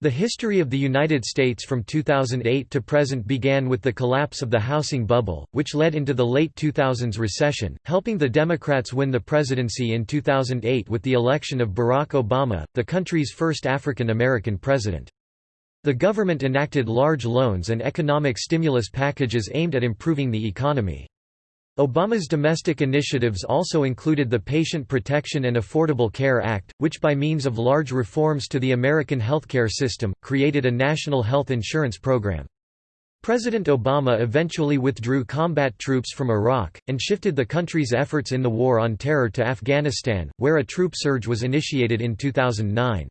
The history of the United States from 2008 to present began with the collapse of the housing bubble, which led into the late 2000s recession, helping the Democrats win the presidency in 2008 with the election of Barack Obama, the country's first African American president. The government enacted large loans and economic stimulus packages aimed at improving the economy. Obama's domestic initiatives also included the Patient Protection and Affordable Care Act, which by means of large reforms to the American healthcare system, created a national health insurance program. President Obama eventually withdrew combat troops from Iraq, and shifted the country's efforts in the War on Terror to Afghanistan, where a troop surge was initiated in 2009.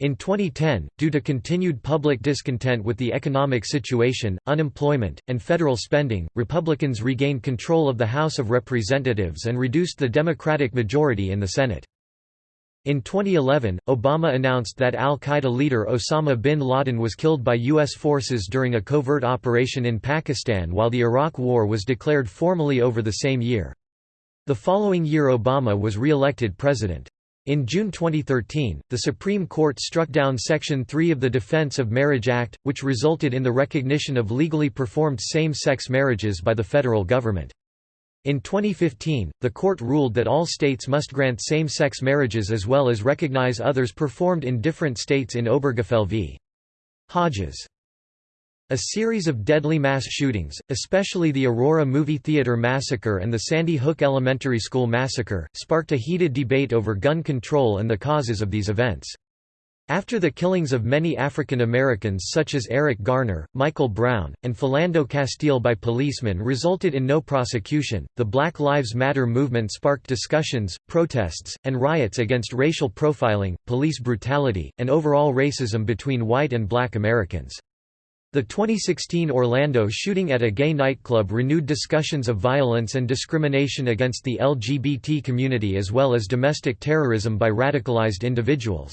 In 2010, due to continued public discontent with the economic situation, unemployment, and federal spending, Republicans regained control of the House of Representatives and reduced the Democratic majority in the Senate. In 2011, Obama announced that al-Qaeda leader Osama bin Laden was killed by U.S. forces during a covert operation in Pakistan while the Iraq War was declared formally over the same year. The following year Obama was re-elected president. In June 2013, the Supreme Court struck down Section 3 of the Defense of Marriage Act, which resulted in the recognition of legally performed same-sex marriages by the federal government. In 2015, the court ruled that all states must grant same-sex marriages as well as recognize others performed in different states in Obergefell v. Hodges. A series of deadly mass shootings, especially the Aurora Movie Theater Massacre and the Sandy Hook Elementary School Massacre, sparked a heated debate over gun control and the causes of these events. After the killings of many African Americans such as Eric Garner, Michael Brown, and Philando Castile by policemen resulted in no prosecution, the Black Lives Matter movement sparked discussions, protests, and riots against racial profiling, police brutality, and overall racism between white and black Americans. The 2016 Orlando shooting at a gay nightclub renewed discussions of violence and discrimination against the LGBT community as well as domestic terrorism by radicalized individuals.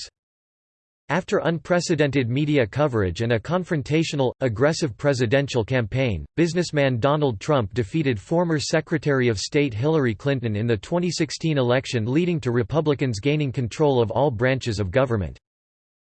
After unprecedented media coverage and a confrontational, aggressive presidential campaign, businessman Donald Trump defeated former Secretary of State Hillary Clinton in the 2016 election leading to Republicans gaining control of all branches of government.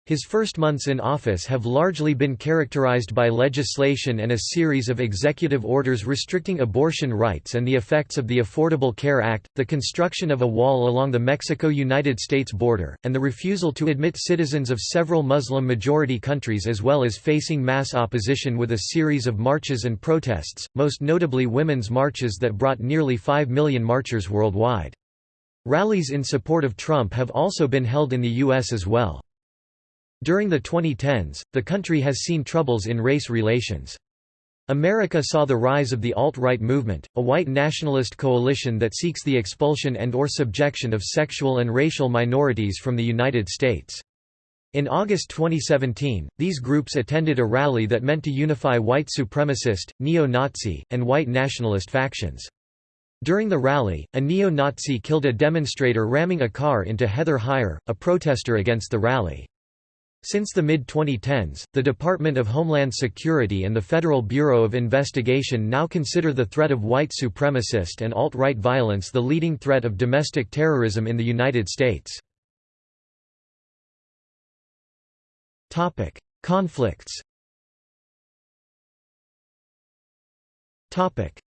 His first months in office have largely been characterized by legislation and a series of executive orders restricting abortion rights and the effects of the Affordable Care Act, the construction of a wall along the Mexico-United States border, and the refusal to admit citizens of several Muslim-majority countries as well as facing mass opposition with a series of marches and protests, most notably women's marches that brought nearly 5 million marchers worldwide. Rallies in support of Trump have also been held in the U.S. as well. During the 2010s, the country has seen troubles in race relations. America saw the rise of the alt-right movement, a white nationalist coalition that seeks the expulsion and or subjection of sexual and racial minorities from the United States. In August 2017, these groups attended a rally that meant to unify white supremacist, neo-Nazi, and white nationalist factions. During the rally, a neo-Nazi killed a demonstrator ramming a car into Heather Heyer, a protester against the rally. Since the mid-2010s, the Department of Homeland Security and the Federal Bureau of Investigation now consider the threat of white supremacist and alt-right violence the leading threat of domestic terrorism in the United States. Conflicts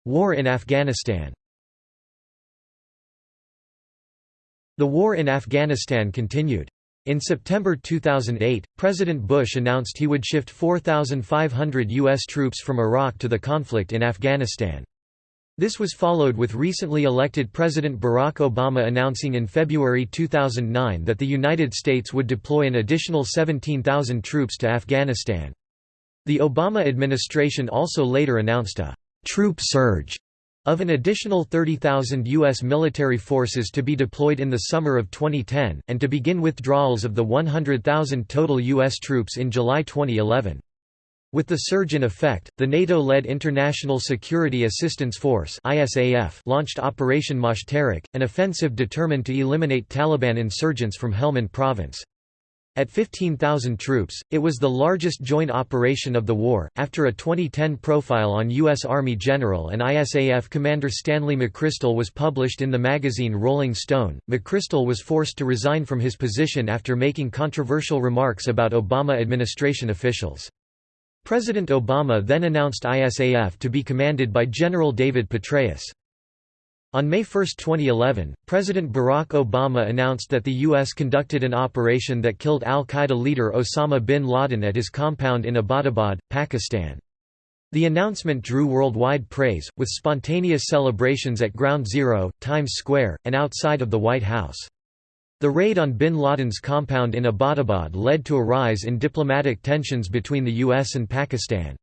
War in Afghanistan The war in Afghanistan continued. In September 2008, President Bush announced he would shift 4,500 U.S. troops from Iraq to the conflict in Afghanistan. This was followed with recently elected President Barack Obama announcing in February 2009 that the United States would deploy an additional 17,000 troops to Afghanistan. The Obama administration also later announced a troop surge of an additional 30,000 U.S. military forces to be deployed in the summer of 2010, and to begin withdrawals of the 100,000 total U.S. troops in July 2011. With the surge in effect, the NATO-led International Security Assistance Force launched Operation Moshtarak, an offensive determined to eliminate Taliban insurgents from Helmand province. At 15,000 troops, it was the largest joint operation of the war. After a 2010 profile on U.S. Army General and ISAF Commander Stanley McChrystal was published in the magazine Rolling Stone, McChrystal was forced to resign from his position after making controversial remarks about Obama administration officials. President Obama then announced ISAF to be commanded by General David Petraeus. On May 1, 2011, President Barack Obama announced that the U.S. conducted an operation that killed al-Qaeda leader Osama bin Laden at his compound in Abbottabad, Pakistan. The announcement drew worldwide praise, with spontaneous celebrations at Ground Zero, Times Square, and outside of the White House. The raid on bin Laden's compound in Abbottabad led to a rise in diplomatic tensions between the U.S. and Pakistan.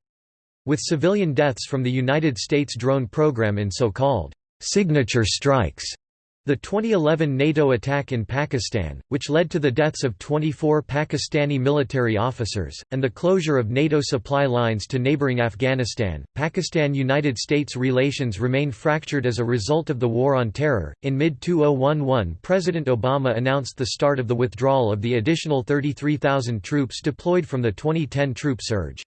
With civilian deaths from the United States drone program in so-called signature strikes. The 2011 NATO attack in Pakistan, which led to the deaths of 24 Pakistani military officers, and the closure of NATO supply lines to neighboring Afghanistan, Pakistan United States relations remain fractured as a result of the War on Terror. In mid 2011, President Obama announced the start of the withdrawal of the additional 33,000 troops deployed from the 2010 troop surge.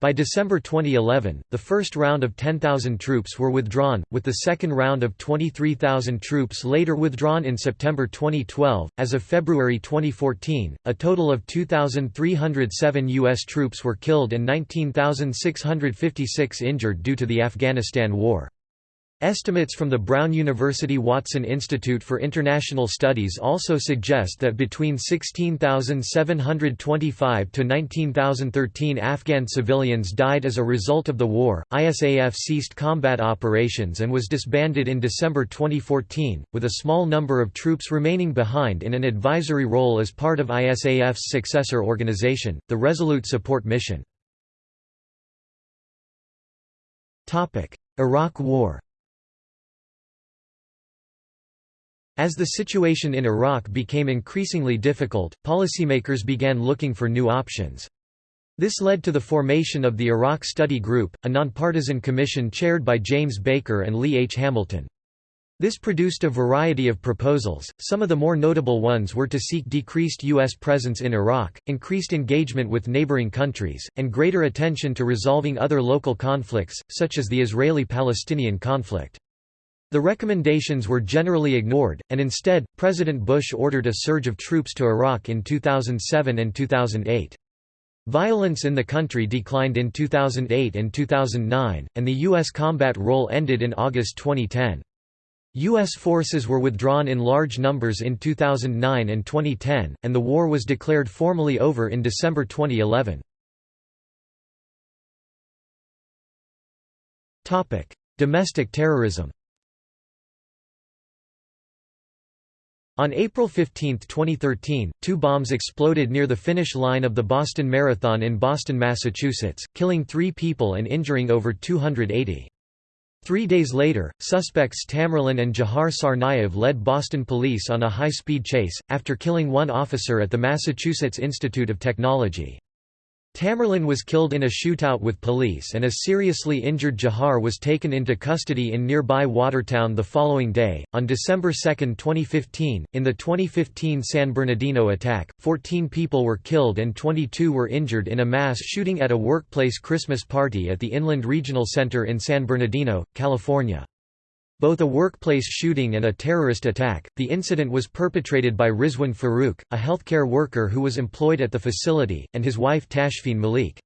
By December 2011, the first round of 10,000 troops were withdrawn, with the second round of 23,000 troops later withdrawn in September 2012. As of February 2014, a total of 2,307 U.S. troops were killed and 19,656 injured due to the Afghanistan War. Estimates from the Brown University Watson Institute for International Studies also suggest that between 16,725 to 19,013 Afghan civilians died as a result of the war. ISAF ceased combat operations and was disbanded in December 2014, with a small number of troops remaining behind in an advisory role as part of ISAF's successor organization, the Resolute Support Mission. Iraq War As the situation in Iraq became increasingly difficult, policymakers began looking for new options. This led to the formation of the Iraq Study Group, a nonpartisan commission chaired by James Baker and Lee H. Hamilton. This produced a variety of proposals, some of the more notable ones were to seek decreased U.S. presence in Iraq, increased engagement with neighboring countries, and greater attention to resolving other local conflicts, such as the Israeli-Palestinian conflict. The recommendations were generally ignored, and instead, President Bush ordered a surge of troops to Iraq in 2007 and 2008. Violence in the country declined in 2008 and 2009, and the U.S. combat role ended in August 2010. U.S. forces were withdrawn in large numbers in 2009 and 2010, and the war was declared formally over in December 2011. Domestic terrorism On April 15, 2013, two bombs exploded near the finish line of the Boston Marathon in Boston, Massachusetts, killing three people and injuring over 280. Three days later, suspects Tamerlan and Jahar Tsarnaev led Boston police on a high-speed chase, after killing one officer at the Massachusetts Institute of Technology. Tamerlan was killed in a shootout with police and a seriously injured Jahar was taken into custody in nearby Watertown the following day. On December 2, 2015, in the 2015 San Bernardino attack, 14 people were killed and 22 were injured in a mass shooting at a workplace Christmas party at the Inland Regional Center in San Bernardino, California. Both a workplace shooting and a terrorist attack, the incident was perpetrated by Rizwan Farook, a healthcare worker who was employed at the facility, and his wife Tashfeen Malik.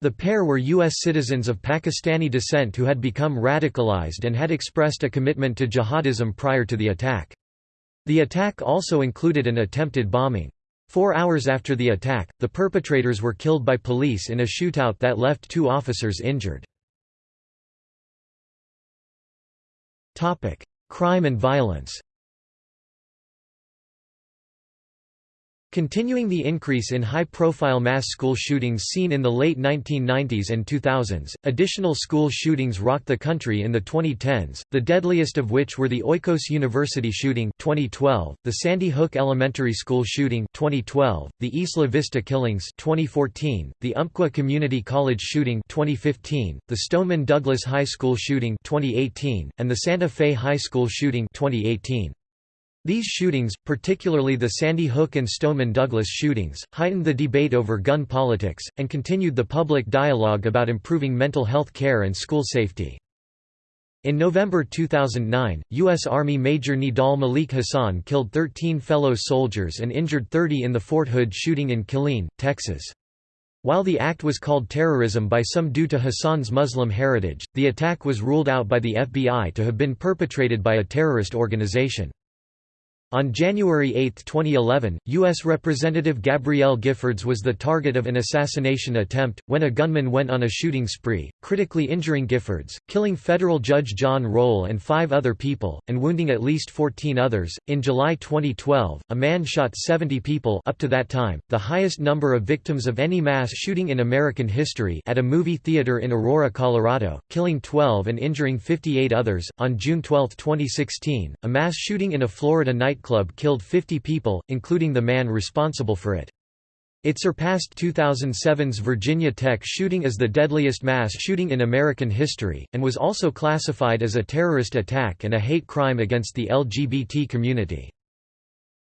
The pair were U.S. citizens of Pakistani descent who had become radicalized and had expressed a commitment to jihadism prior to the attack. The attack also included an attempted bombing. Four hours after the attack, the perpetrators were killed by police in a shootout that left two officers injured. Crime and violence Continuing the increase in high-profile mass school shootings seen in the late 1990s and 2000s, additional school shootings rocked the country in the 2010s, the deadliest of which were the Oikos University shooting 2012, the Sandy Hook Elementary School shooting 2012, the Isla Vista killings 2014, the Umpqua Community College shooting 2015, the Stoneman Douglas High School shooting 2018, and the Santa Fe High School shooting 2018. These shootings, particularly the Sandy Hook and Stoneman Douglas shootings, heightened the debate over gun politics, and continued the public dialogue about improving mental health care and school safety. In November 2009, U.S. Army Major Nidal Malik Hasan killed 13 fellow soldiers and injured 30 in the Fort Hood shooting in Killeen, Texas. While the act was called terrorism by some due to Hasan's Muslim heritage, the attack was ruled out by the FBI to have been perpetrated by a terrorist organization. On January 8, 2011, U.S. Representative Gabrielle Giffords was the target of an assassination attempt, when a gunman went on a shooting spree, critically injuring Giffords, killing federal judge John Roll and five other people, and wounding at least 14 others. In July 2012, a man shot 70 people up to that time, the highest number of victims of any mass shooting in American history at a movie theater in Aurora, Colorado, killing 12 and injuring 58 others. On June 12, 2016, a mass shooting in a Florida night nightclub killed 50 people, including the man responsible for it. It surpassed 2007's Virginia Tech shooting as the deadliest mass shooting in American history, and was also classified as a terrorist attack and a hate crime against the LGBT community.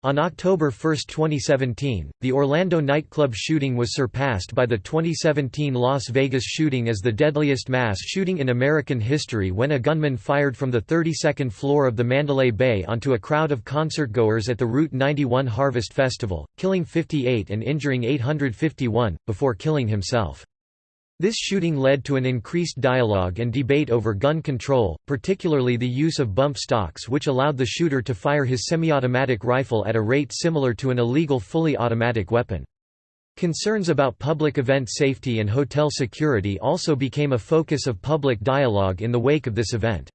On October 1, 2017, the Orlando nightclub shooting was surpassed by the 2017 Las Vegas shooting as the deadliest mass shooting in American history when a gunman fired from the 32nd floor of the Mandalay Bay onto a crowd of concertgoers at the Route 91 Harvest Festival, killing 58 and injuring 851, before killing himself. This shooting led to an increased dialogue and debate over gun control, particularly the use of bump stocks which allowed the shooter to fire his semi-automatic rifle at a rate similar to an illegal fully automatic weapon. Concerns about public event safety and hotel security also became a focus of public dialogue in the wake of this event.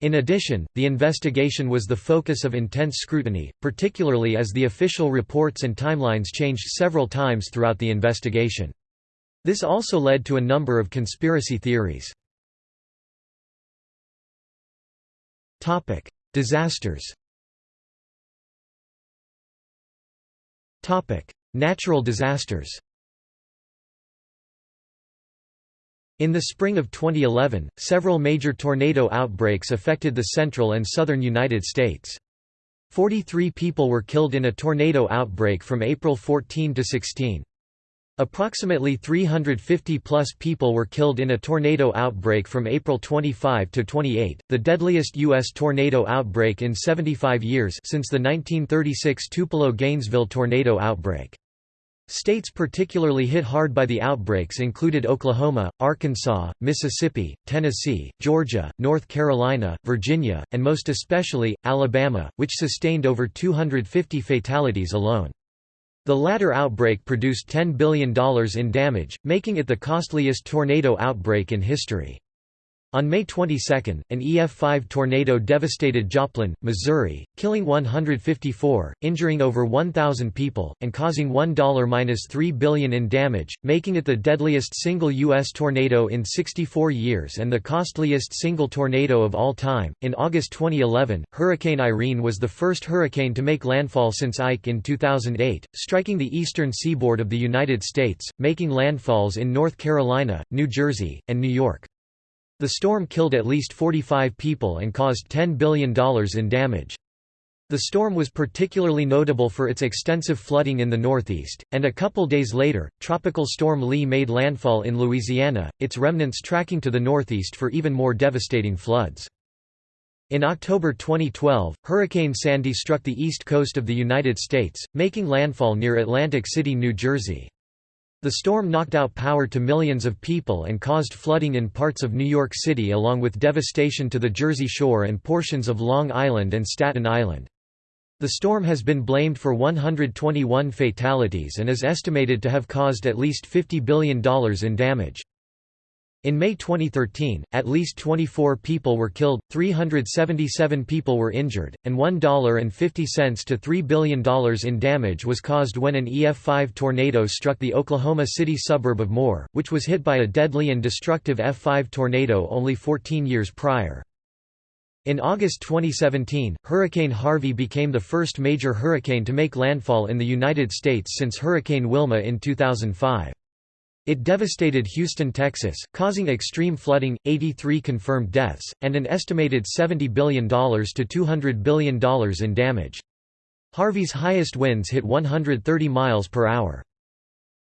In addition, the investigation was the focus of intense scrutiny, particularly as the official reports and timelines changed several times throughout the investigation. This also led to a number of conspiracy theories. Disasters Natural disasters In the spring of 2011, several major tornado outbreaks affected the central and southern United States. 43 people were killed in a tornado outbreak from April 14 to 16. Approximately 350-plus people were killed in a tornado outbreak from April 25 to 28, the deadliest U.S. tornado outbreak in 75 years since the 1936 Tupelo-Gainesville tornado outbreak. States particularly hit hard by the outbreaks included Oklahoma, Arkansas, Mississippi, Tennessee, Georgia, North Carolina, Virginia, and most especially, Alabama, which sustained over 250 fatalities alone. The latter outbreak produced $10 billion in damage, making it the costliest tornado outbreak in history. On May 22, an EF5 tornado devastated Joplin, Missouri, killing 154, injuring over 1,000 people, and causing $1–3 billion in damage, making it the deadliest single U.S. tornado in 64 years and the costliest single tornado of all time. In August 2011, Hurricane Irene was the first hurricane to make landfall since Ike in 2008, striking the eastern seaboard of the United States, making landfalls in North Carolina, New Jersey, and New York. The storm killed at least 45 people and caused $10 billion in damage. The storm was particularly notable for its extensive flooding in the northeast, and a couple days later, Tropical Storm Lee made landfall in Louisiana, its remnants tracking to the northeast for even more devastating floods. In October 2012, Hurricane Sandy struck the east coast of the United States, making landfall near Atlantic City, New Jersey. The storm knocked out power to millions of people and caused flooding in parts of New York City along with devastation to the Jersey Shore and portions of Long Island and Staten Island. The storm has been blamed for 121 fatalities and is estimated to have caused at least $50 billion in damage. In May 2013, at least 24 people were killed, 377 people were injured, and $1.50 to $3 billion in damage was caused when an EF5 tornado struck the Oklahoma City suburb of Moore, which was hit by a deadly and destructive F5 tornado only 14 years prior. In August 2017, Hurricane Harvey became the first major hurricane to make landfall in the United States since Hurricane Wilma in 2005. It devastated Houston, Texas, causing extreme flooding, 83 confirmed deaths, and an estimated $70 billion to $200 billion in damage. Harvey's highest winds hit 130 miles per hour.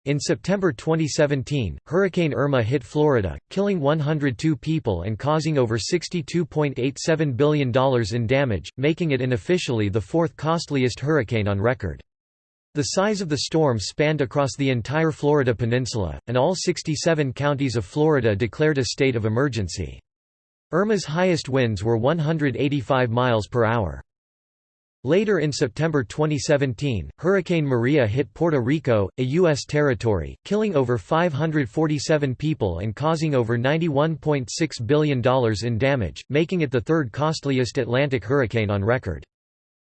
In September 2017, Hurricane Irma hit Florida, killing 102 people and causing over $62.87 billion in damage, making it unofficially the fourth costliest hurricane on record. The size of the storm spanned across the entire Florida peninsula, and all 67 counties of Florida declared a state of emergency. Irma's highest winds were 185 miles per hour. Later in September 2017, Hurricane Maria hit Puerto Rico, a U.S. territory, killing over 547 people and causing over $91.6 billion in damage, making it the third costliest Atlantic hurricane on record.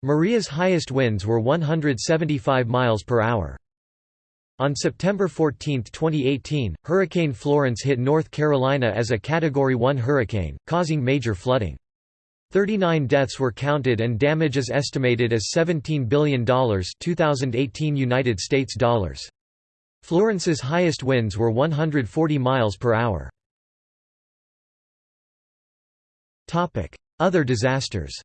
Maria's highest winds were 175 miles per hour. On September 14, 2018, Hurricane Florence hit North Carolina as a Category 1 hurricane, causing major flooding. 39 deaths were counted and damage is estimated as $17 billion 2018 United States dollars. Florence's highest winds were 140 miles per hour. Other disasters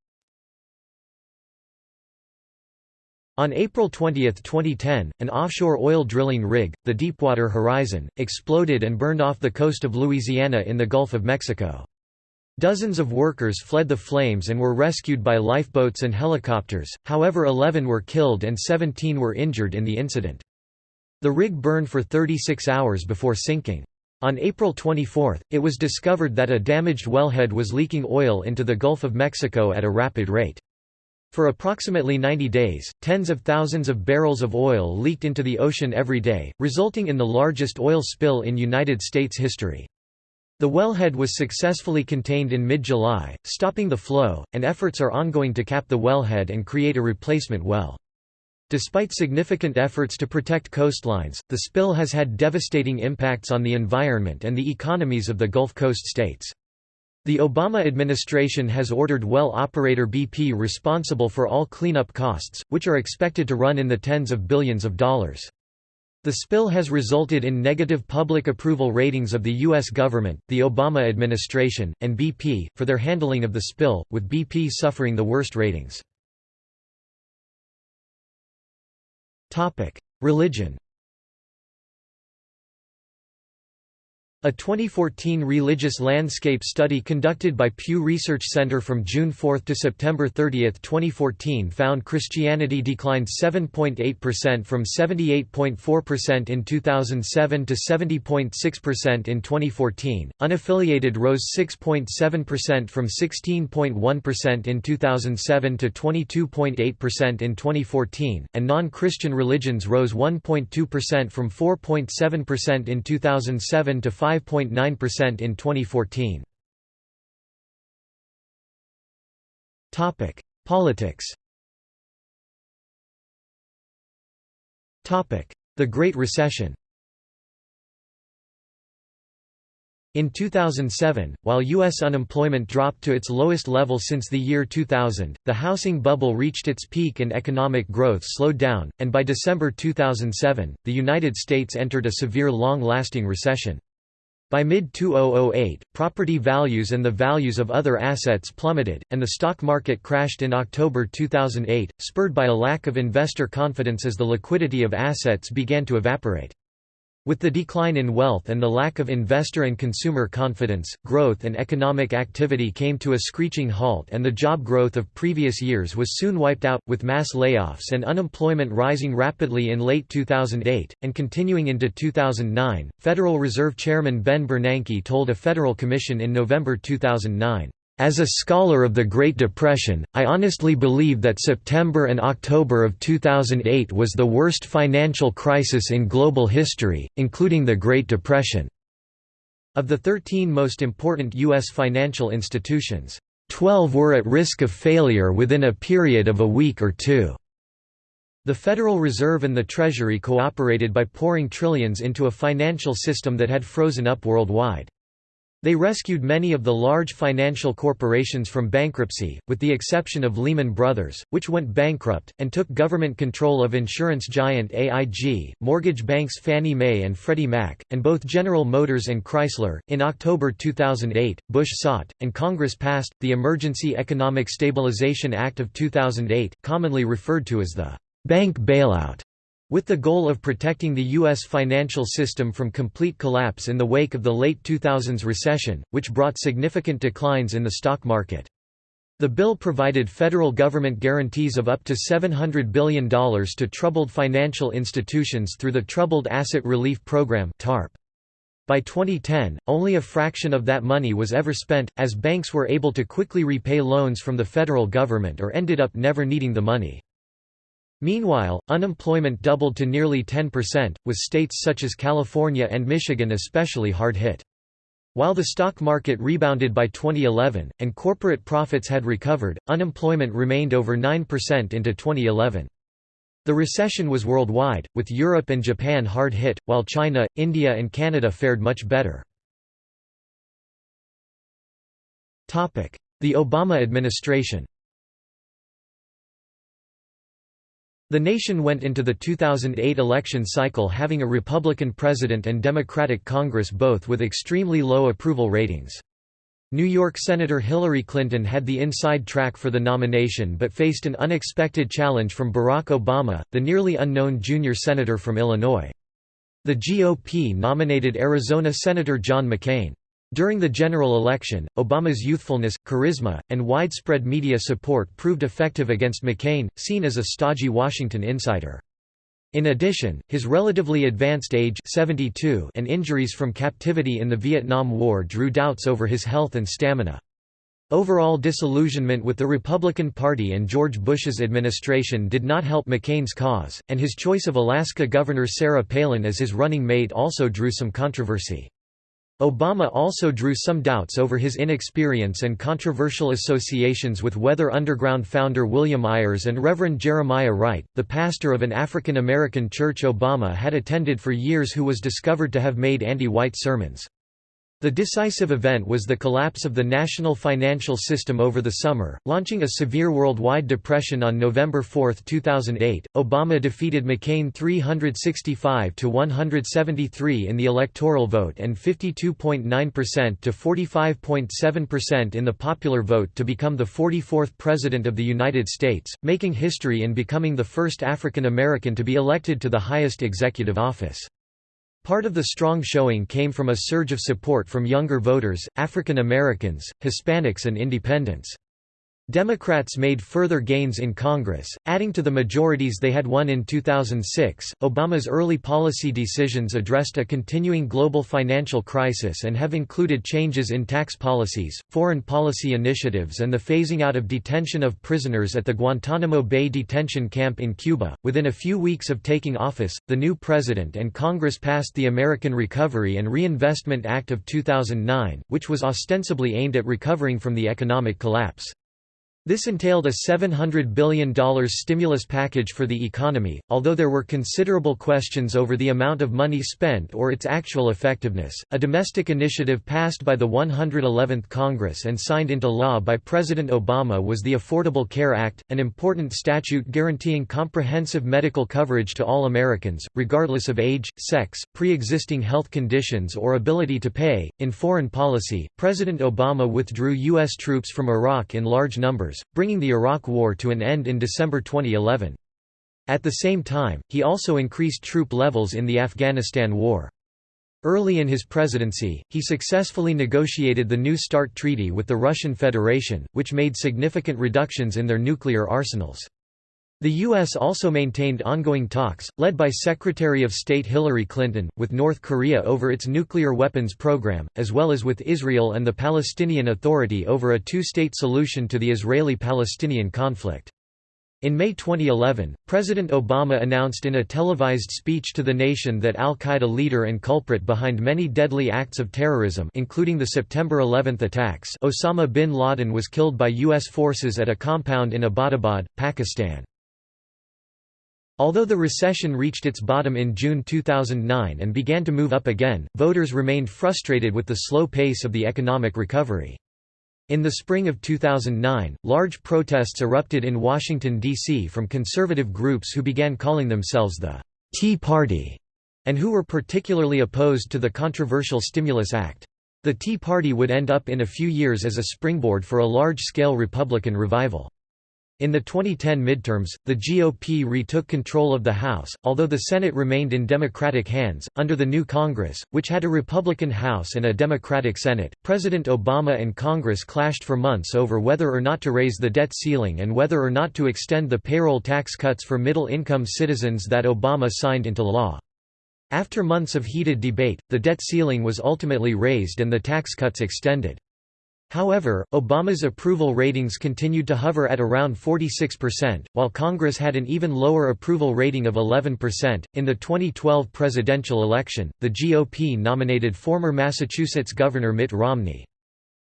On April 20, 2010, an offshore oil drilling rig, the Deepwater Horizon, exploded and burned off the coast of Louisiana in the Gulf of Mexico. Dozens of workers fled the flames and were rescued by lifeboats and helicopters, however 11 were killed and 17 were injured in the incident. The rig burned for 36 hours before sinking. On April 24, it was discovered that a damaged wellhead was leaking oil into the Gulf of Mexico at a rapid rate. For approximately 90 days, tens of thousands of barrels of oil leaked into the ocean every day, resulting in the largest oil spill in United States history. The wellhead was successfully contained in mid-July, stopping the flow, and efforts are ongoing to cap the wellhead and create a replacement well. Despite significant efforts to protect coastlines, the spill has had devastating impacts on the environment and the economies of the Gulf Coast states. The Obama administration has ordered well operator BP responsible for all cleanup costs, which are expected to run in the tens of billions of dollars. The spill has resulted in negative public approval ratings of the U.S. government, the Obama administration, and BP, for their handling of the spill, with BP suffering the worst ratings. Religion A 2014 religious landscape study conducted by Pew Research Center from June 4 to September 30, 2014 found Christianity declined 7.8% from 78.4% in 2007 to 70.6% in 2014, unaffiliated rose 6.7% from 16.1% in 2007 to 22.8% in 2014, and non-Christian religions rose 1.2% from 4.7% in 2007 to 5 5.9% in 2014. Topic: Politics. Topic: The Great Recession. In 2007, while U.S. unemployment dropped to its lowest level since the year 2000, the housing bubble reached its peak and economic growth slowed down, and by December 2007, the United States entered a severe long-lasting recession. By mid-2008, property values and the values of other assets plummeted, and the stock market crashed in October 2008, spurred by a lack of investor confidence as the liquidity of assets began to evaporate. With the decline in wealth and the lack of investor and consumer confidence, growth and economic activity came to a screeching halt and the job growth of previous years was soon wiped out, with mass layoffs and unemployment rising rapidly in late 2008, and continuing into 2009. Federal Reserve Chairman Ben Bernanke told a federal commission in November 2009. As a scholar of the Great Depression, I honestly believe that September and October of 2008 was the worst financial crisis in global history, including the Great Depression. Of the 13 most important U.S. financial institutions, 12 were at risk of failure within a period of a week or two. The Federal Reserve and the Treasury cooperated by pouring trillions into a financial system that had frozen up worldwide. They rescued many of the large financial corporations from bankruptcy, with the exception of Lehman Brothers, which went bankrupt, and took government control of insurance giant AIG, mortgage banks Fannie Mae and Freddie Mac, and both General Motors and Chrysler. In October 2008, Bush sought, and Congress passed, the Emergency Economic Stabilization Act of 2008, commonly referred to as the bank bailout with the goal of protecting the U.S. financial system from complete collapse in the wake of the late 2000s recession, which brought significant declines in the stock market. The bill provided federal government guarantees of up to $700 billion to troubled financial institutions through the Troubled Asset Relief Program TARP. By 2010, only a fraction of that money was ever spent, as banks were able to quickly repay loans from the federal government or ended up never needing the money. Meanwhile, unemployment doubled to nearly 10%, with states such as California and Michigan especially hard hit. While the stock market rebounded by 2011, and corporate profits had recovered, unemployment remained over 9% into 2011. The recession was worldwide, with Europe and Japan hard hit, while China, India and Canada fared much better. The Obama administration The nation went into the 2008 election cycle having a Republican president and Democratic Congress both with extremely low approval ratings. New York Senator Hillary Clinton had the inside track for the nomination but faced an unexpected challenge from Barack Obama, the nearly unknown junior senator from Illinois. The GOP nominated Arizona Senator John McCain. During the general election, Obama's youthfulness, charisma, and widespread media support proved effective against McCain, seen as a stodgy Washington insider. In addition, his relatively advanced age 72 and injuries from captivity in the Vietnam War drew doubts over his health and stamina. Overall disillusionment with the Republican Party and George Bush's administration did not help McCain's cause, and his choice of Alaska Governor Sarah Palin as his running mate also drew some controversy. Obama also drew some doubts over his inexperience and controversial associations with Weather Underground founder William Ayers and Reverend Jeremiah Wright, the pastor of an African American church Obama had attended for years who was discovered to have made anti-white sermons. The decisive event was the collapse of the national financial system over the summer, launching a severe worldwide depression on November 4, 2008. Obama defeated McCain 365 to 173 in the electoral vote and 52.9% to 45.7% in the popular vote to become the 44th President of the United States, making history in becoming the first African American to be elected to the highest executive office. Part of the strong showing came from a surge of support from younger voters, African Americans, Hispanics and independents. Democrats made further gains in Congress, adding to the majorities they had won in 2006. Obama's early policy decisions addressed a continuing global financial crisis and have included changes in tax policies, foreign policy initiatives, and the phasing out of detention of prisoners at the Guantanamo Bay detention camp in Cuba. Within a few weeks of taking office, the new president and Congress passed the American Recovery and Reinvestment Act of 2009, which was ostensibly aimed at recovering from the economic collapse. This entailed a $700 billion stimulus package for the economy, although there were considerable questions over the amount of money spent or its actual effectiveness. A domestic initiative passed by the 111th Congress and signed into law by President Obama was the Affordable Care Act, an important statute guaranteeing comprehensive medical coverage to all Americans, regardless of age, sex, pre existing health conditions, or ability to pay. In foreign policy, President Obama withdrew U.S. troops from Iraq in large numbers bringing the Iraq War to an end in December 2011. At the same time, he also increased troop levels in the Afghanistan War. Early in his presidency, he successfully negotiated the New START Treaty with the Russian Federation, which made significant reductions in their nuclear arsenals. The U.S. also maintained ongoing talks, led by Secretary of State Hillary Clinton, with North Korea over its nuclear weapons program, as well as with Israel and the Palestinian Authority over a two-state solution to the Israeli-Palestinian conflict. In May 2011, President Obama announced in a televised speech to the nation that al-Qaeda leader and culprit behind many deadly acts of terrorism including the September 11 attacks Osama bin Laden was killed by U.S. forces at a compound in Abbottabad, Pakistan. Although the recession reached its bottom in June 2009 and began to move up again, voters remained frustrated with the slow pace of the economic recovery. In the spring of 2009, large protests erupted in Washington, D.C. from conservative groups who began calling themselves the Tea Party and who were particularly opposed to the controversial Stimulus Act. The Tea Party would end up in a few years as a springboard for a large-scale Republican revival. In the 2010 midterms, the GOP retook control of the House, although the Senate remained in Democratic hands. Under the new Congress, which had a Republican House and a Democratic Senate, President Obama and Congress clashed for months over whether or not to raise the debt ceiling and whether or not to extend the payroll tax cuts for middle income citizens that Obama signed into law. After months of heated debate, the debt ceiling was ultimately raised and the tax cuts extended. However, Obama's approval ratings continued to hover at around 46%, while Congress had an even lower approval rating of 11%. In the 2012 presidential election, the GOP nominated former Massachusetts Governor Mitt Romney.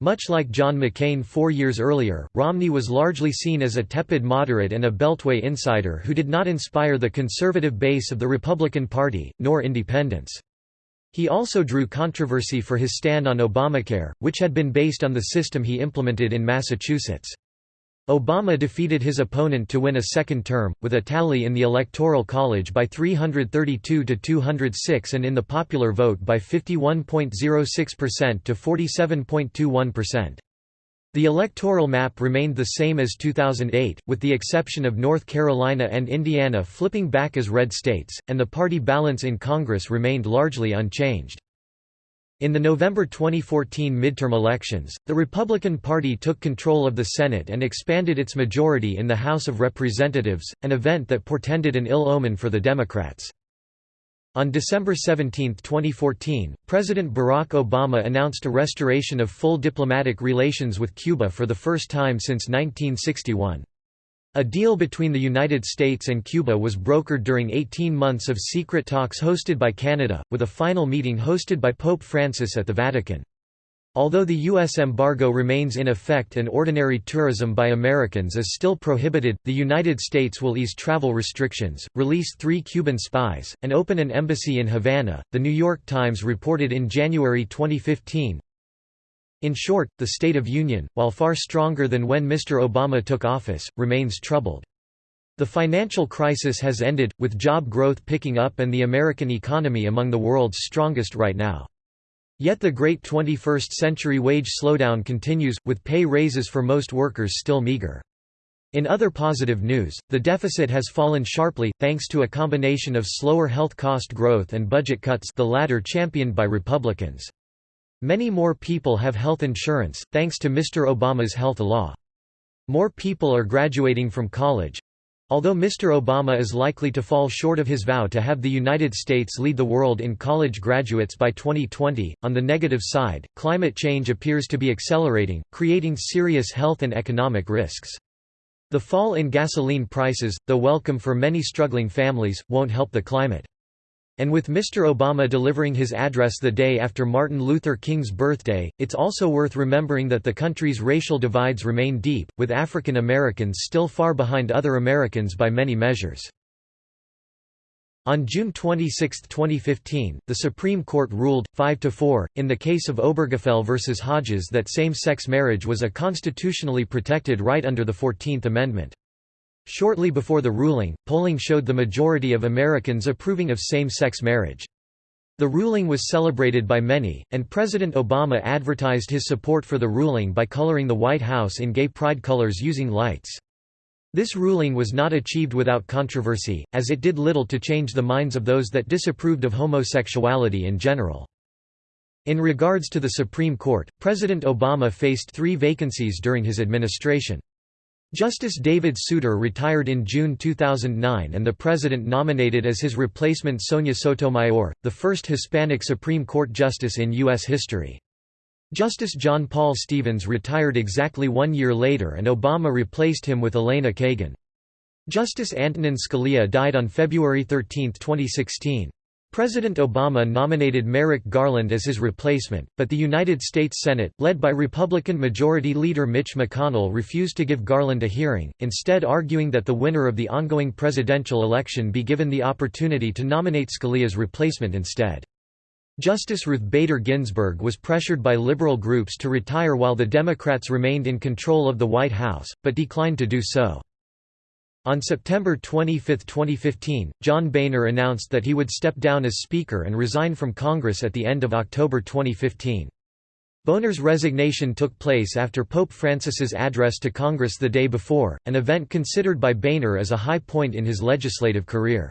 Much like John McCain four years earlier, Romney was largely seen as a tepid moderate and a Beltway insider who did not inspire the conservative base of the Republican Party, nor independents. He also drew controversy for his stand on Obamacare, which had been based on the system he implemented in Massachusetts. Obama defeated his opponent to win a second term, with a tally in the Electoral College by 332 to 206 and in the popular vote by 51.06% to 47.21%. The electoral map remained the same as 2008, with the exception of North Carolina and Indiana flipping back as red states, and the party balance in Congress remained largely unchanged. In the November 2014 midterm elections, the Republican Party took control of the Senate and expanded its majority in the House of Representatives, an event that portended an ill omen for the Democrats. On December 17, 2014, President Barack Obama announced a restoration of full diplomatic relations with Cuba for the first time since 1961. A deal between the United States and Cuba was brokered during 18 months of secret talks hosted by Canada, with a final meeting hosted by Pope Francis at the Vatican. Although the U.S. embargo remains in effect and ordinary tourism by Americans is still prohibited, the United States will ease travel restrictions, release three Cuban spies, and open an embassy in Havana, The New York Times reported in January 2015. In short, the State of Union, while far stronger than when Mr. Obama took office, remains troubled. The financial crisis has ended, with job growth picking up and the American economy among the world's strongest right now. Yet the great 21st-century wage slowdown continues, with pay raises for most workers still meager. In other positive news, the deficit has fallen sharply, thanks to a combination of slower health cost growth and budget cuts the latter championed by Republicans. Many more people have health insurance, thanks to Mr. Obama's health law. More people are graduating from college, Although Mr. Obama is likely to fall short of his vow to have the United States lead the world in college graduates by 2020, on the negative side, climate change appears to be accelerating, creating serious health and economic risks. The fall in gasoline prices, though welcome for many struggling families, won't help the climate. And with Mr. Obama delivering his address the day after Martin Luther King's birthday, it's also worth remembering that the country's racial divides remain deep, with African Americans still far behind other Americans by many measures. On June 26, 2015, the Supreme Court ruled, 5–4, in the case of Obergefell v. Hodges that same-sex marriage was a constitutionally protected right under the Fourteenth Amendment. Shortly before the ruling, polling showed the majority of Americans approving of same-sex marriage. The ruling was celebrated by many, and President Obama advertised his support for the ruling by coloring the White House in gay pride colors using lights. This ruling was not achieved without controversy, as it did little to change the minds of those that disapproved of homosexuality in general. In regards to the Supreme Court, President Obama faced three vacancies during his administration. Justice David Souter retired in June 2009 and the president nominated as his replacement Sonia Sotomayor, the first Hispanic Supreme Court justice in U.S. history. Justice John Paul Stevens retired exactly one year later and Obama replaced him with Elena Kagan. Justice Antonin Scalia died on February 13, 2016. President Obama nominated Merrick Garland as his replacement, but the United States Senate, led by Republican Majority Leader Mitch McConnell refused to give Garland a hearing, instead arguing that the winner of the ongoing presidential election be given the opportunity to nominate Scalia's replacement instead. Justice Ruth Bader Ginsburg was pressured by liberal groups to retire while the Democrats remained in control of the White House, but declined to do so. On September 25, 2015, John Boehner announced that he would step down as Speaker and resign from Congress at the end of October 2015. Boehner's resignation took place after Pope Francis's address to Congress the day before, an event considered by Boehner as a high point in his legislative career.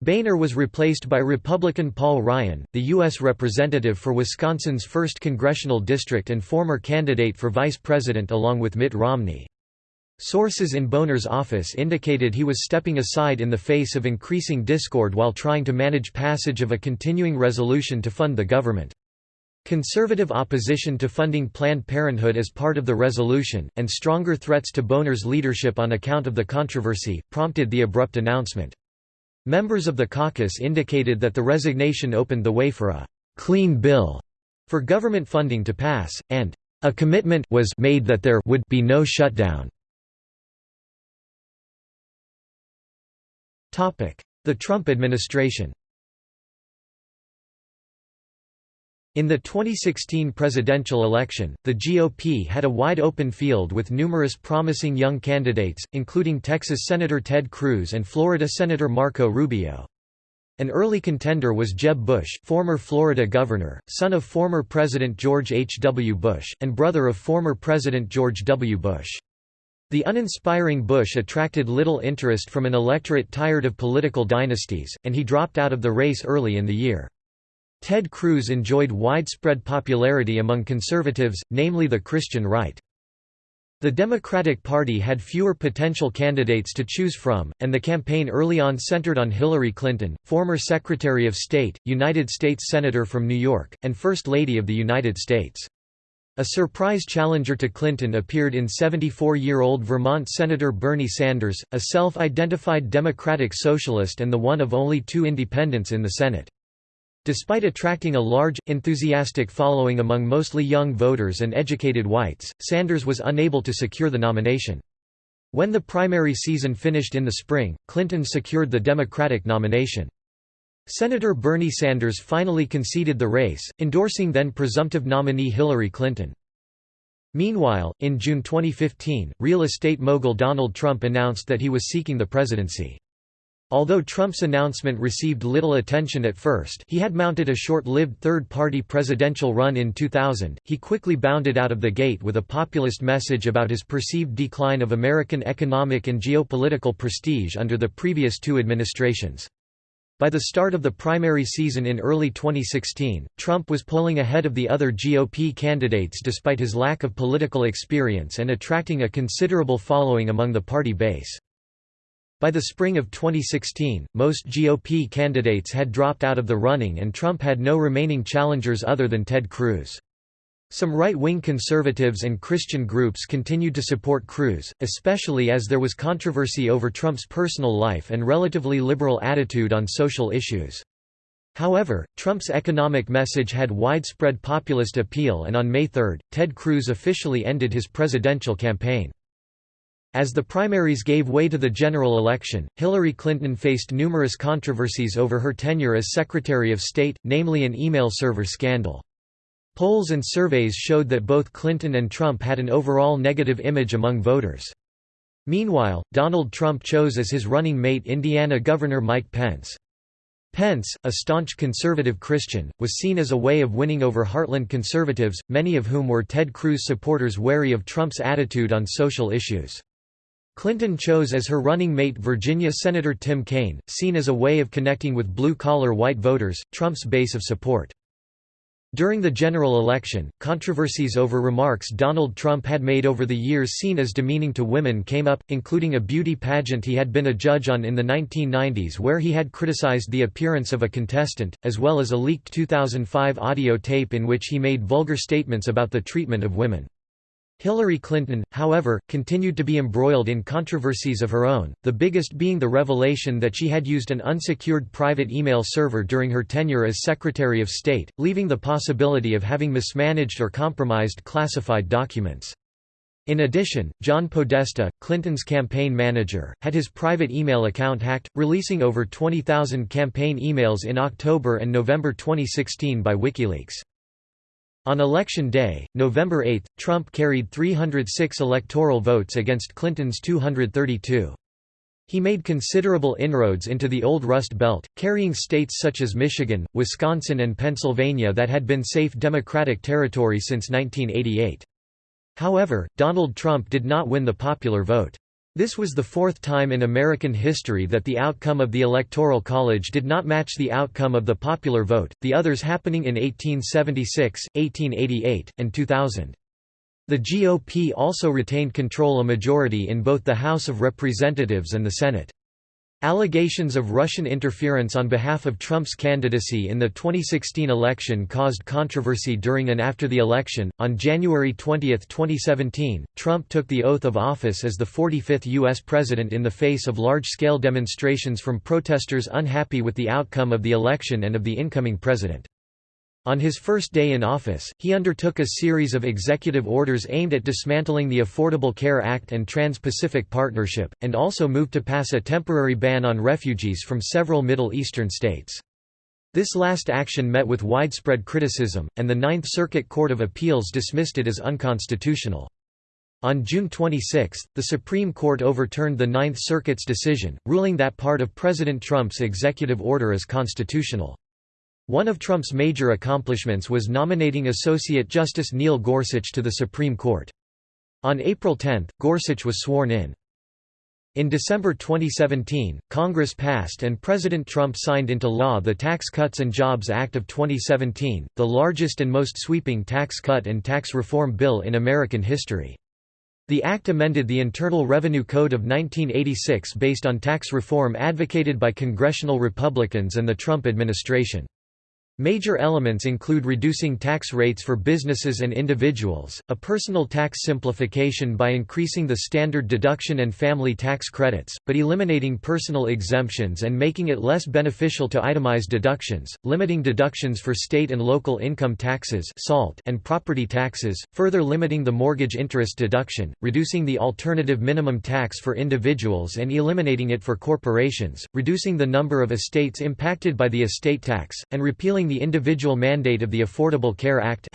Boehner was replaced by Republican Paul Ryan, the U.S. Representative for Wisconsin's 1st Congressional District and former candidate for vice president along with Mitt Romney. Sources in Boehner's office indicated he was stepping aside in the face of increasing discord while trying to manage passage of a continuing resolution to fund the government. Conservative opposition to funding Planned Parenthood as part of the resolution, and stronger threats to Boehner's leadership on account of the controversy, prompted the abrupt announcement. Members of the caucus indicated that the resignation opened the way for a «clean bill» for government funding to pass, and «a commitment was made that there would be no shutdown». The Trump administration In the 2016 presidential election, the GOP had a wide open field with numerous promising young candidates, including Texas Senator Ted Cruz and Florida Senator Marco Rubio. An early contender was Jeb Bush, former Florida governor, son of former President George H. W. Bush, and brother of former President George W. Bush. The uninspiring Bush attracted little interest from an electorate tired of political dynasties, and he dropped out of the race early in the year. Ted Cruz enjoyed widespread popularity among conservatives, namely the Christian right. The Democratic Party had fewer potential candidates to choose from, and the campaign early on centered on Hillary Clinton, former Secretary of State, United States Senator from New York, and First Lady of the United States. A surprise challenger to Clinton appeared in 74-year-old Vermont Senator Bernie Sanders, a self-identified Democratic Socialist and the one of only two independents in the Senate. Despite attracting a large, enthusiastic following among mostly young voters and educated whites, Sanders was unable to secure the nomination. When the primary season finished in the spring, Clinton secured the Democratic nomination. Senator Bernie Sanders finally conceded the race, endorsing then presumptive nominee Hillary Clinton. Meanwhile, in June 2015, real estate mogul Donald Trump announced that he was seeking the presidency. Although Trump's announcement received little attention at first he had mounted a short-lived third-party presidential run in 2000, he quickly bounded out of the gate with a populist message about his perceived decline of American economic and geopolitical prestige under the previous two administrations. By the start of the primary season in early 2016, Trump was polling ahead of the other GOP candidates despite his lack of political experience and attracting a considerable following among the party base. By the spring of 2016, most GOP candidates had dropped out of the running and Trump had no remaining challengers other than Ted Cruz. Some right-wing conservatives and Christian groups continued to support Cruz, especially as there was controversy over Trump's personal life and relatively liberal attitude on social issues. However, Trump's economic message had widespread populist appeal and on May 3, Ted Cruz officially ended his presidential campaign. As the primaries gave way to the general election, Hillary Clinton faced numerous controversies over her tenure as Secretary of State, namely an email server scandal. Polls and surveys showed that both Clinton and Trump had an overall negative image among voters. Meanwhile, Donald Trump chose as his running mate Indiana Governor Mike Pence. Pence, a staunch conservative Christian, was seen as a way of winning over heartland conservatives, many of whom were Ted Cruz supporters wary of Trump's attitude on social issues. Clinton chose as her running mate Virginia Senator Tim Kaine, seen as a way of connecting with blue-collar white voters, Trump's base of support. During the general election, controversies over remarks Donald Trump had made over the years seen as demeaning to women came up, including a beauty pageant he had been a judge on in the 1990s where he had criticized the appearance of a contestant, as well as a leaked 2005 audio tape in which he made vulgar statements about the treatment of women. Hillary Clinton, however, continued to be embroiled in controversies of her own, the biggest being the revelation that she had used an unsecured private email server during her tenure as Secretary of State, leaving the possibility of having mismanaged or compromised classified documents. In addition, John Podesta, Clinton's campaign manager, had his private email account hacked, releasing over 20,000 campaign emails in October and November 2016 by WikiLeaks. On Election Day, November 8, Trump carried 306 electoral votes against Clinton's 232. He made considerable inroads into the Old Rust Belt, carrying states such as Michigan, Wisconsin and Pennsylvania that had been safe Democratic territory since 1988. However, Donald Trump did not win the popular vote. This was the fourth time in American history that the outcome of the Electoral College did not match the outcome of the popular vote, the others happening in 1876, 1888, and 2000. The GOP also retained control a majority in both the House of Representatives and the Senate. Allegations of Russian interference on behalf of Trump's candidacy in the 2016 election caused controversy during and after the election. On January 20, 2017, Trump took the oath of office as the 45th U.S. president in the face of large scale demonstrations from protesters unhappy with the outcome of the election and of the incoming president. On his first day in office, he undertook a series of executive orders aimed at dismantling the Affordable Care Act and Trans-Pacific Partnership, and also moved to pass a temporary ban on refugees from several Middle Eastern states. This last action met with widespread criticism, and the Ninth Circuit Court of Appeals dismissed it as unconstitutional. On June 26, the Supreme Court overturned the Ninth Circuit's decision, ruling that part of President Trump's executive order is constitutional. One of Trump's major accomplishments was nominating Associate Justice Neil Gorsuch to the Supreme Court. On April 10, Gorsuch was sworn in. In December 2017, Congress passed and President Trump signed into law the Tax Cuts and Jobs Act of 2017, the largest and most sweeping tax cut and tax reform bill in American history. The act amended the Internal Revenue Code of 1986 based on tax reform advocated by congressional Republicans and the Trump administration. Major elements include reducing tax rates for businesses and individuals, a personal tax simplification by increasing the standard deduction and family tax credits, but eliminating personal exemptions and making it less beneficial to itemize deductions, limiting deductions for state and local income taxes SALT and property taxes, further limiting the mortgage interest deduction, reducing the alternative minimum tax for individuals and eliminating it for corporations, reducing the number of estates impacted by the estate tax, and repealing the individual mandate of the Affordable Care Act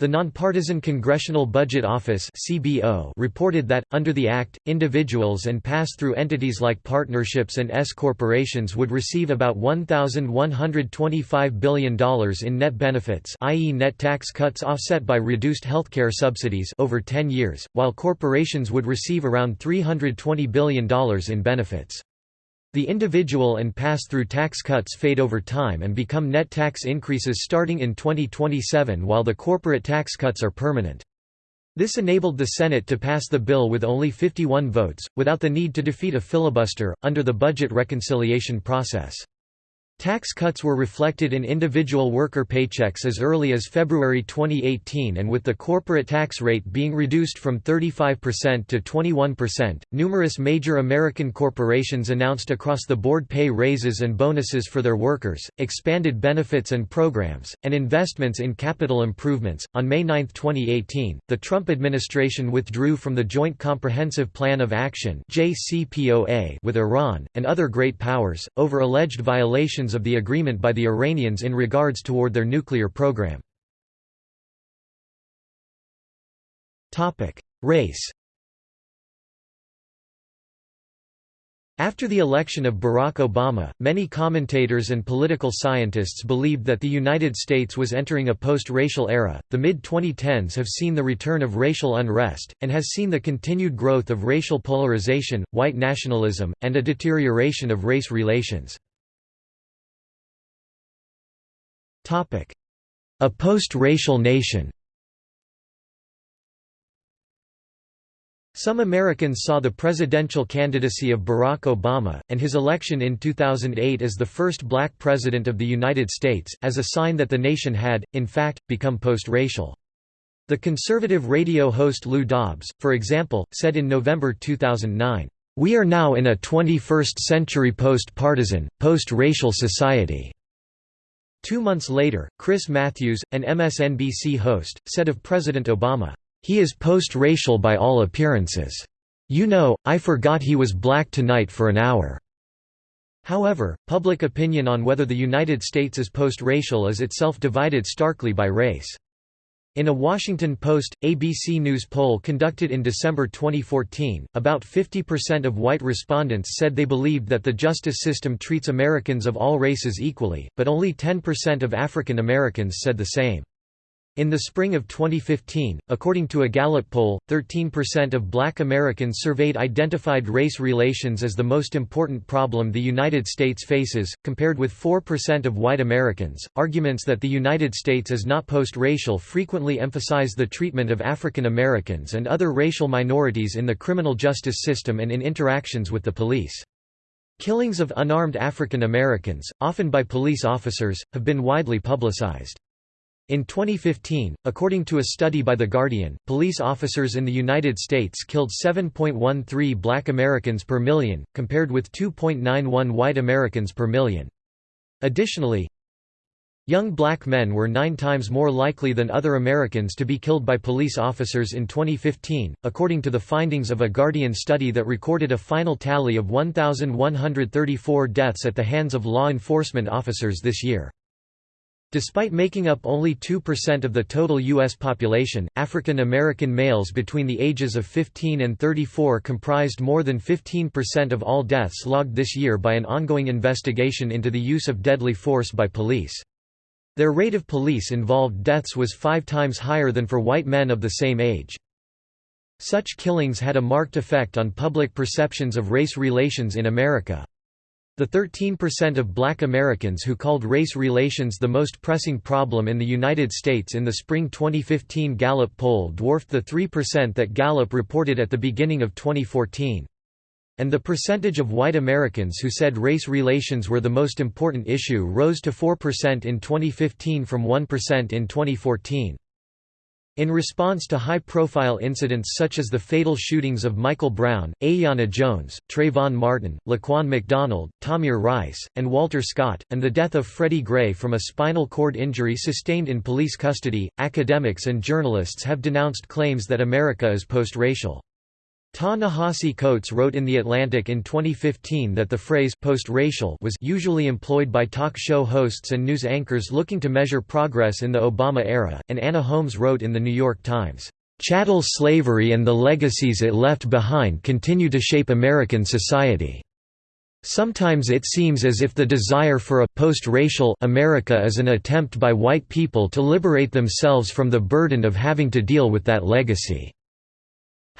The Nonpartisan Congressional Budget Office (CBO) reported that under the act, individuals and pass-through entities like partnerships and S corporations would receive about $1,125 billion in net benefits, i.e., net tax cuts offset by reduced healthcare subsidies over 10 years, while corporations would receive around $320 billion in benefits. The individual and pass-through tax cuts fade over time and become net tax increases starting in 2027 while the corporate tax cuts are permanent. This enabled the Senate to pass the bill with only 51 votes, without the need to defeat a filibuster, under the budget reconciliation process. Tax cuts were reflected in individual worker paychecks as early as February 2018 and with the corporate tax rate being reduced from 35% to 21%, numerous major American corporations announced across-the-board pay raises and bonuses for their workers, expanded benefits and programs, and investments in capital improvements. On May 9, 2018, the Trump administration withdrew from the Joint Comprehensive Plan of Action (JCPOA) with Iran and other great powers over alleged violations of the agreement by the Iranians in regards toward their nuclear program. Race After the election of Barack Obama, many commentators and political scientists believed that the United States was entering a post-racial era. The mid-2010s have seen the return of racial unrest and has seen the continued growth of racial polarization, white nationalism, and a deterioration of race relations. A post-racial nation Some Americans saw the presidential candidacy of Barack Obama, and his election in 2008 as the first black president of the United States, as a sign that the nation had, in fact, become post-racial. The conservative radio host Lou Dobbs, for example, said in November 2009, "...we are now in a 21st-century post-partisan, post-racial society." Two months later, Chris Matthews, an MSNBC host, said of President Obama, "...he is post-racial by all appearances. You know, I forgot he was black tonight for an hour." However, public opinion on whether the United States is post-racial is itself divided starkly by race. In a Washington Post, ABC News poll conducted in December 2014, about 50% of white respondents said they believed that the justice system treats Americans of all races equally, but only 10% of African Americans said the same. In the spring of 2015, according to a Gallup poll, 13% of black Americans surveyed identified race relations as the most important problem the United States faces, compared with 4% of white Americans. Arguments that the United States is not post racial frequently emphasize the treatment of African Americans and other racial minorities in the criminal justice system and in interactions with the police. Killings of unarmed African Americans, often by police officers, have been widely publicized. In 2015, according to a study by The Guardian, police officers in the United States killed 7.13 black Americans per million, compared with 2.91 white Americans per million. Additionally, Young black men were nine times more likely than other Americans to be killed by police officers in 2015, according to the findings of a Guardian study that recorded a final tally of 1,134 deaths at the hands of law enforcement officers this year. Despite making up only 2% of the total U.S. population, African American males between the ages of 15 and 34 comprised more than 15% of all deaths logged this year by an ongoing investigation into the use of deadly force by police. Their rate of police-involved deaths was five times higher than for white men of the same age. Such killings had a marked effect on public perceptions of race relations in America. The 13% of black Americans who called race relations the most pressing problem in the United States in the spring 2015 Gallup poll dwarfed the 3% that Gallup reported at the beginning of 2014. And the percentage of white Americans who said race relations were the most important issue rose to 4% in 2015 from 1% in 2014. In response to high-profile incidents such as the fatal shootings of Michael Brown, Aiyana Jones, Trayvon Martin, Laquan McDonald, Tamir Rice, and Walter Scott, and the death of Freddie Gray from a spinal cord injury sustained in police custody, academics and journalists have denounced claims that America is post-racial. Ta-Nehisi Coates wrote in The Atlantic in 2015 that the phrase post-racial was usually employed by talk show hosts and news anchors looking to measure progress in the Obama era, and Anna Holmes wrote in The New York Times, "...chattel slavery and the legacies it left behind continue to shape American society." Sometimes it seems as if the desire for a post-racial America is an attempt by white people to liberate themselves from the burden of having to deal with that legacy.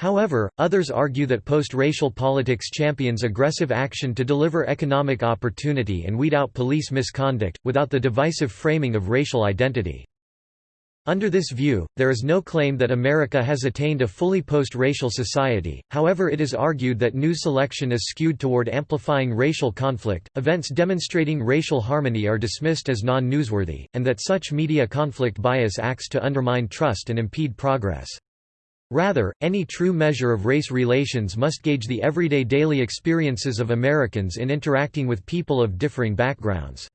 However, others argue that post-racial politics champions aggressive action to deliver economic opportunity and weed out police misconduct, without the divisive framing of racial identity. Under this view, there is no claim that America has attained a fully post-racial society, however it is argued that news selection is skewed toward amplifying racial conflict, events demonstrating racial harmony are dismissed as non-newsworthy, and that such media conflict bias acts to undermine trust and impede progress. Rather, any true measure of race relations must gauge the everyday daily experiences of Americans in interacting with people of differing backgrounds.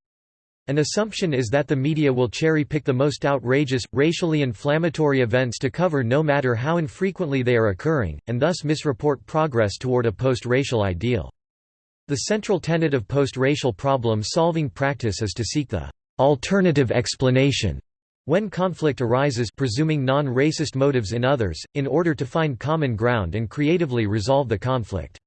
An assumption is that the media will cherry-pick the most outrageous, racially inflammatory events to cover no matter how infrequently they are occurring, and thus misreport progress toward a post-racial ideal. The central tenet of post-racial problem-solving practice is to seek the alternative explanation when conflict arises presuming non-racist motives in others, in order to find common ground and creatively resolve the conflict.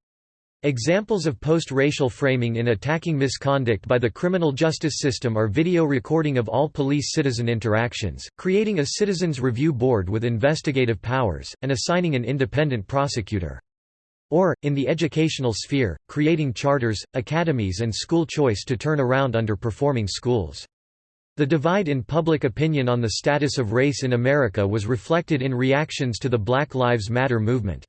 Examples of post-racial framing in attacking misconduct by the criminal justice system are video recording of all police-citizen interactions, creating a citizens review board with investigative powers, and assigning an independent prosecutor. Or, in the educational sphere, creating charters, academies and school choice to turn around underperforming schools. The divide in public opinion on the status of race in America was reflected in reactions to the Black Lives Matter movement.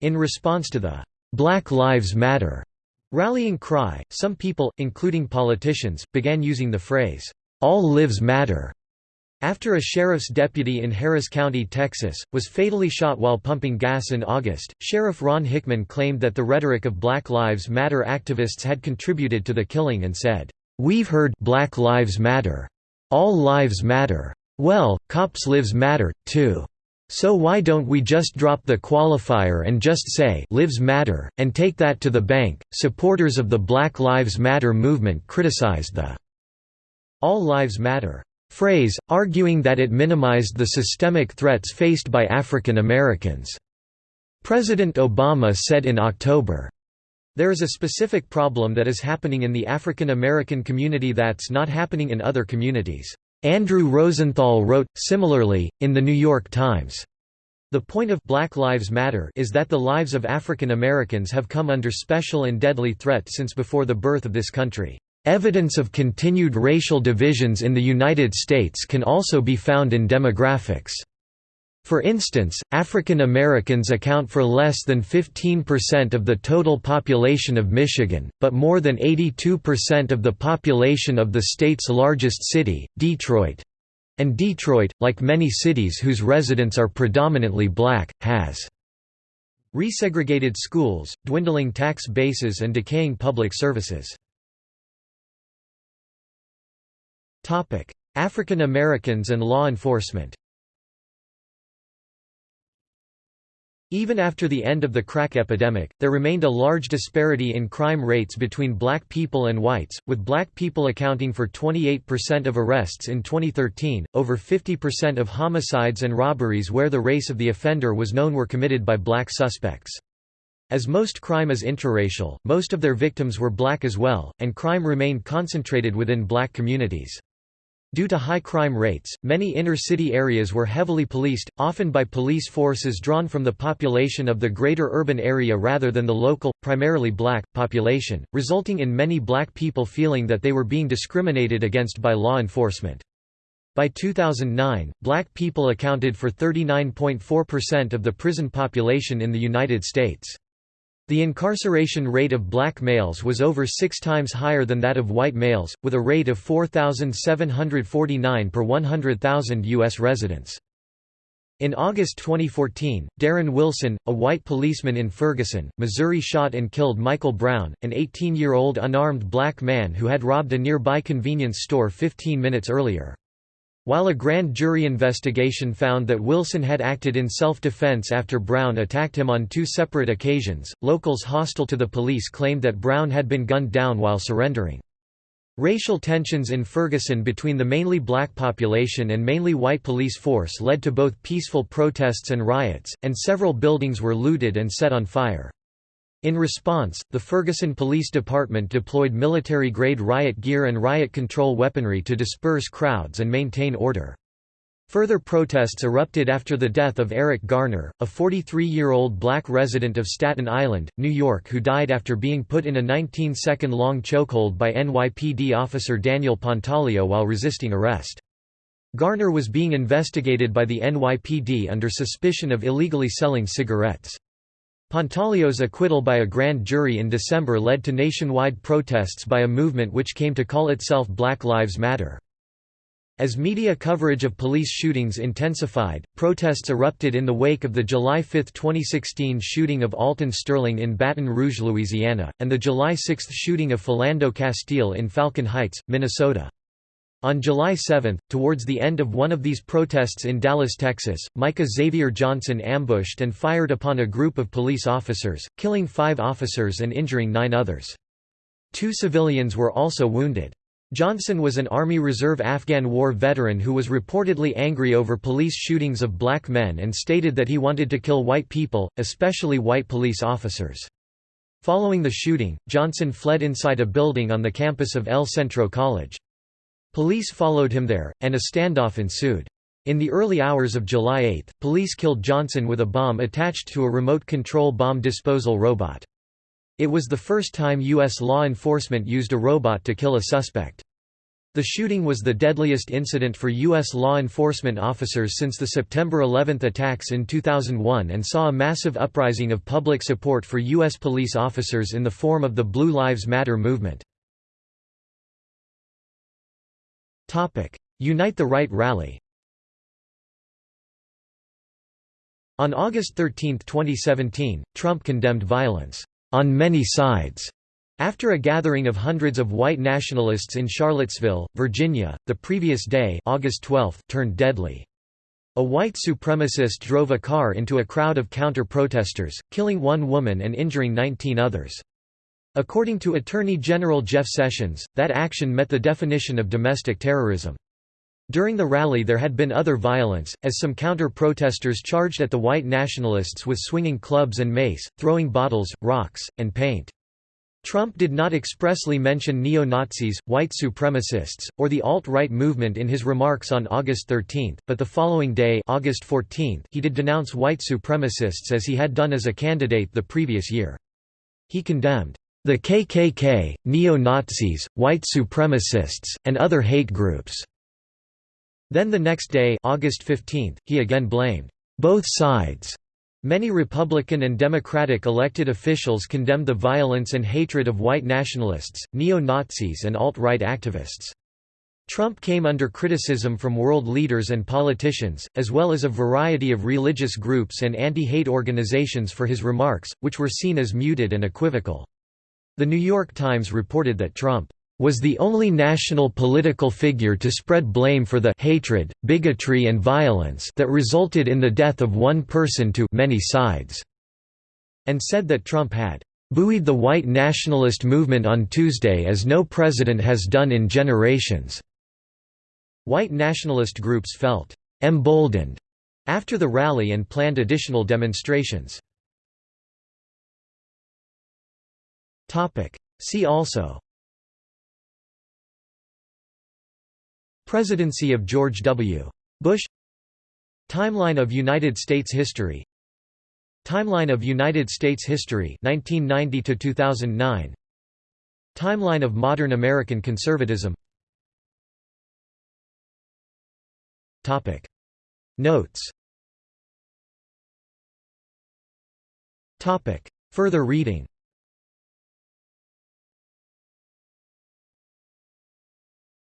In response to the Black Lives Matter rallying cry, some people, including politicians, began using the phrase, All Lives Matter, After a sheriff's deputy in Harris County, Texas, was fatally shot while pumping gas in August, Sheriff Ron Hickman claimed that the rhetoric of Black Lives Matter activists had contributed to the killing and said, "'We've heard Black Lives Matter. All lives matter. Well, cops' lives matter, too. So why don't we just drop the qualifier and just say lives matter, and take that to the bank?' Supporters of the Black Lives Matter movement criticized the All Lives Matter phrase, arguing that it minimized the systemic threats faced by African Americans. President Obama said in October, there is a specific problem that is happening in the African American community that's not happening in other communities. Andrew Rosenthal wrote, similarly, in The New York Times. The point of Black Lives Matter is that the lives of African Americans have come under special and deadly threat since before the birth of this country. Evidence of continued racial divisions in the United States can also be found in demographics. For instance, African Americans account for less than 15% of the total population of Michigan, but more than 82% of the population of the state's largest city, Detroit. And Detroit, like many cities whose residents are predominantly black, has resegregated schools, dwindling tax bases and decaying public services. African Americans and law enforcement Even after the end of the crack epidemic, there remained a large disparity in crime rates between black people and whites, with black people accounting for 28% of arrests in 2013. Over 50% of homicides and robberies where the race of the offender was known were committed by black suspects. As most crime is interracial, most of their victims were black as well, and crime remained concentrated within black communities. Due to high crime rates, many inner-city areas were heavily policed, often by police forces drawn from the population of the greater urban area rather than the local, primarily black, population, resulting in many black people feeling that they were being discriminated against by law enforcement. By 2009, black people accounted for 39.4% of the prison population in the United States. The incarceration rate of black males was over six times higher than that of white males, with a rate of 4,749 per 100,000 U.S. residents. In August 2014, Darren Wilson, a white policeman in Ferguson, Missouri shot and killed Michael Brown, an 18-year-old unarmed black man who had robbed a nearby convenience store 15 minutes earlier. While a grand jury investigation found that Wilson had acted in self-defense after Brown attacked him on two separate occasions, locals hostile to the police claimed that Brown had been gunned down while surrendering. Racial tensions in Ferguson between the mainly black population and mainly white police force led to both peaceful protests and riots, and several buildings were looted and set on fire. In response, the Ferguson Police Department deployed military-grade riot gear and riot control weaponry to disperse crowds and maintain order. Further protests erupted after the death of Eric Garner, a 43-year-old black resident of Staten Island, New York who died after being put in a 19-second-long chokehold by NYPD officer Daniel Pantaleo while resisting arrest. Garner was being investigated by the NYPD under suspicion of illegally selling cigarettes. Pantaleo's acquittal by a grand jury in December led to nationwide protests by a movement which came to call itself Black Lives Matter. As media coverage of police shootings intensified, protests erupted in the wake of the July 5, 2016 shooting of Alton Sterling in Baton Rouge, Louisiana, and the July 6 shooting of Philando Castile in Falcon Heights, Minnesota. On July 7, towards the end of one of these protests in Dallas, Texas, Micah Xavier Johnson ambushed and fired upon a group of police officers, killing five officers and injuring nine others. Two civilians were also wounded. Johnson was an Army Reserve Afghan War veteran who was reportedly angry over police shootings of black men and stated that he wanted to kill white people, especially white police officers. Following the shooting, Johnson fled inside a building on the campus of El Centro College. Police followed him there, and a standoff ensued. In the early hours of July 8, police killed Johnson with a bomb attached to a remote control bomb disposal robot. It was the first time U.S. law enforcement used a robot to kill a suspect. The shooting was the deadliest incident for U.S. law enforcement officers since the September 11 attacks in 2001 and saw a massive uprising of public support for U.S. police officers in the form of the Blue Lives Matter movement. Unite the Right rally On August 13, 2017, Trump condemned violence on many sides. After a gathering of hundreds of white nationalists in Charlottesville, Virginia, the previous day August 12, turned deadly. A white supremacist drove a car into a crowd of counter-protesters, killing one woman and injuring 19 others. According to Attorney General Jeff Sessions, that action met the definition of domestic terrorism. During the rally there had been other violence, as some counter-protesters charged at the white nationalists with swinging clubs and mace, throwing bottles, rocks, and paint. Trump did not expressly mention neo-Nazis, white supremacists, or the alt-right movement in his remarks on August 13, but the following day August 14, he did denounce white supremacists as he had done as a candidate the previous year. He condemned the KKK, neo-Nazis, white supremacists, and other hate groups." Then the next day August 15, he again blamed, "...both sides." Many Republican and Democratic elected officials condemned the violence and hatred of white nationalists, neo-Nazis and alt-right activists. Trump came under criticism from world leaders and politicians, as well as a variety of religious groups and anti-hate organizations for his remarks, which were seen as muted and equivocal. The New York Times reported that Trump was the only national political figure to spread blame for the hatred, bigotry and violence that resulted in the death of one person to many sides, and said that Trump had buoyed the white nationalist movement on Tuesday as no president has done in generations. White nationalist groups felt emboldened after the rally and planned additional demonstrations. See also. Presidency of George W. Bush. Timeline of United States history. Timeline of United States history 1990 to 2009 Timeline of modern American conservatism. Topic. Notes. Topic. Further reading